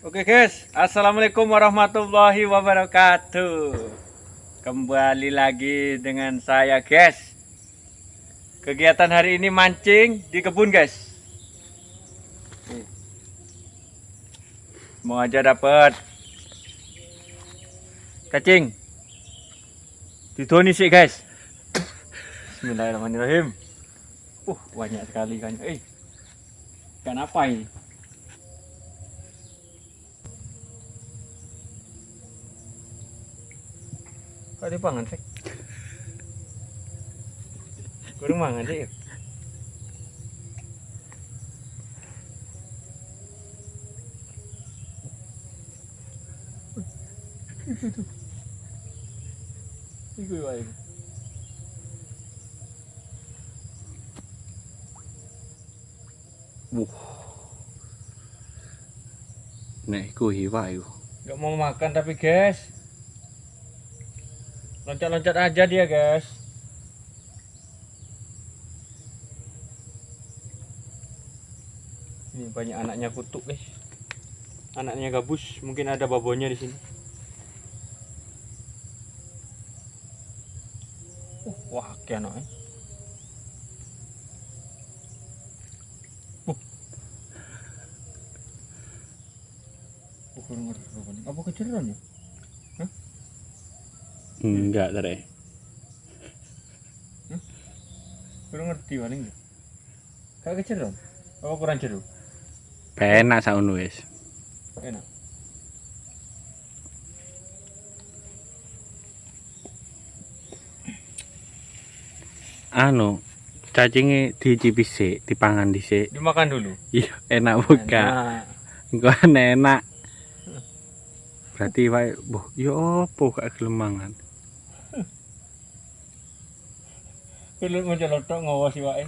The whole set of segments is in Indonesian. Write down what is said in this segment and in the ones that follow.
Oke guys, Assalamualaikum warahmatullahi wabarakatuh. Kembali lagi dengan saya guys. Kegiatan hari ini mancing di kebun guys. Mau aja dapat Cacing. Didoni sih guys. Bismillahirrahmanirrahim. Uh, banyak sekali kan Eh, ikan apa ini? Kok pangan sih? Kurang mangan sih. Iku wae. Wuh. Nek iku hiwa iku. Gak mau makan tapi guys. Loncat-loncat aja dia guys. Ini banyak anaknya kutuk guys. Anaknya gabus, mungkin ada babonya di sini. Uh, wah, kayak anaknya. Uh. Oh, kurang ngerti apa ya? Enggak tadi. Kurang ngerti paling ya. Kayak keceran. Apa kurang jeruk? Penak saunu wis. Enak. Anu, cacingnya dicicipi sik, dipangan dhisik. Dimakan dulu. Iya, enak buka. Engko enak. Berarti wae, boh, yo opo gak gelem Kulit mau celotok ngawas si wae.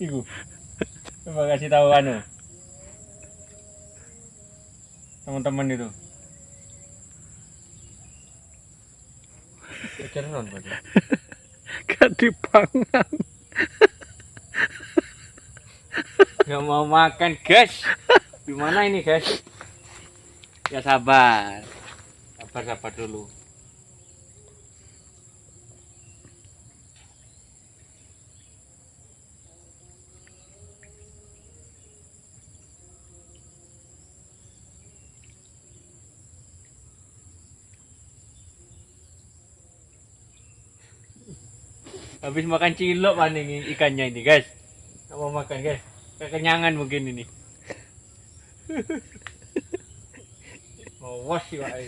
Iku. Coba kasih tahu anu. Teman-teman itu. Keceran berarti. Gak dipangan. Gak mau makan, guys. Gimana ini, guys? Ya sabar. Sabar, sabar dulu. Habis makan cilok paling ikannya ini, guys. Nggak mau makan, guys. Kekenyangan mungkin ini. Awas sih wae.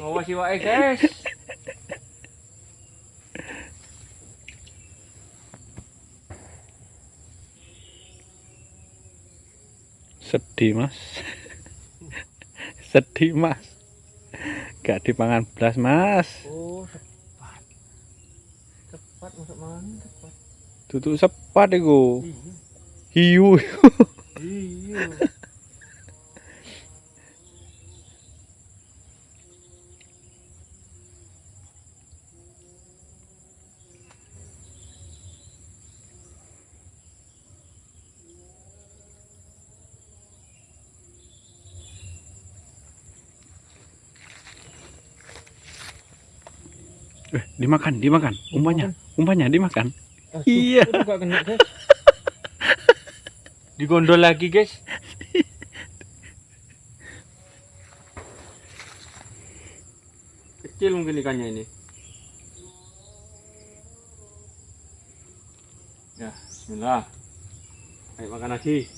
Awas sih wae, guys. Sedih, Mas. Sedih, Mas. Gak dipangan belas, Mas. Oh, cepat. Cepat masuk mana cepat. Tutuk sepat iku. Iya. Hiu. Eh, dimakan, dimakan. Umpannya, umpannya dimakan. Aduh, Iya. kena, guys. Digondol lagi, guys. Kecil mungkin ikannya ini. Ya, bismillah. Ayo makan lagi.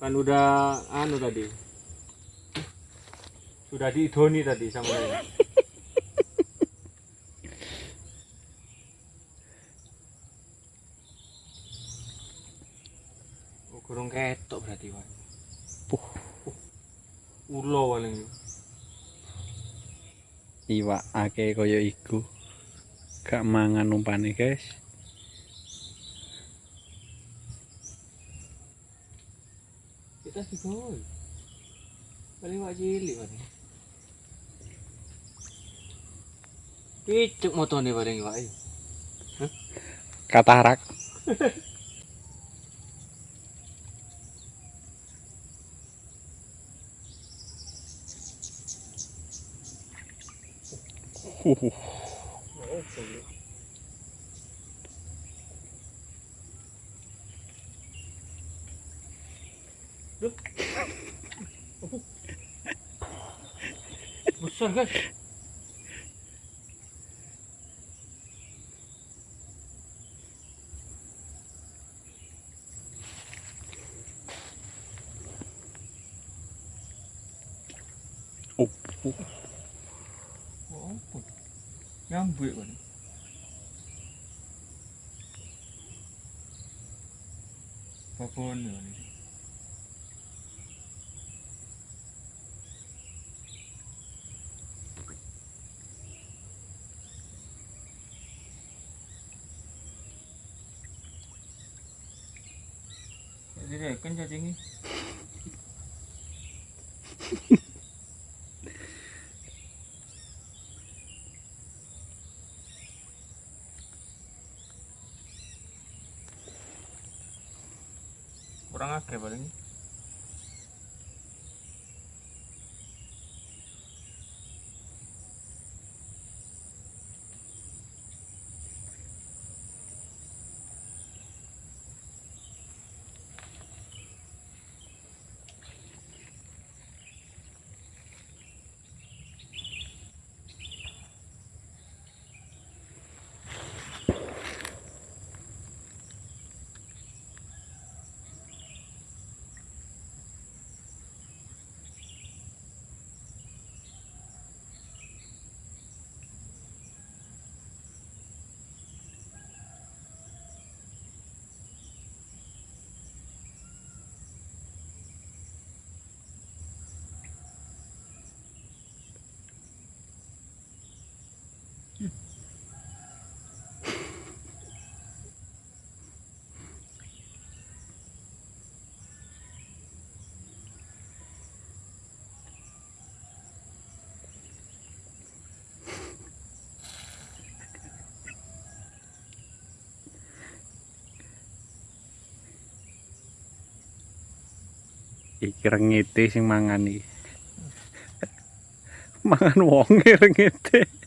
Kan udah anu tadi. Sudah diidoni tadi sama ini. Kurang ketok berarti, Pak. Puh. Ulo paling. Iwak ake kaya iku. Gak mangan umpane, guys. Kita sih. Paling wak cilik paling. Picuk motone paling wak. ayo. Katarak. Uh, Besar guys. oh, uh. Oh, apa? Nyambut kan. Apa ni? Jadi kan jadi ni. Kurang akeh paling. Iki rengete sing mangan iki. mangan wonge rengete.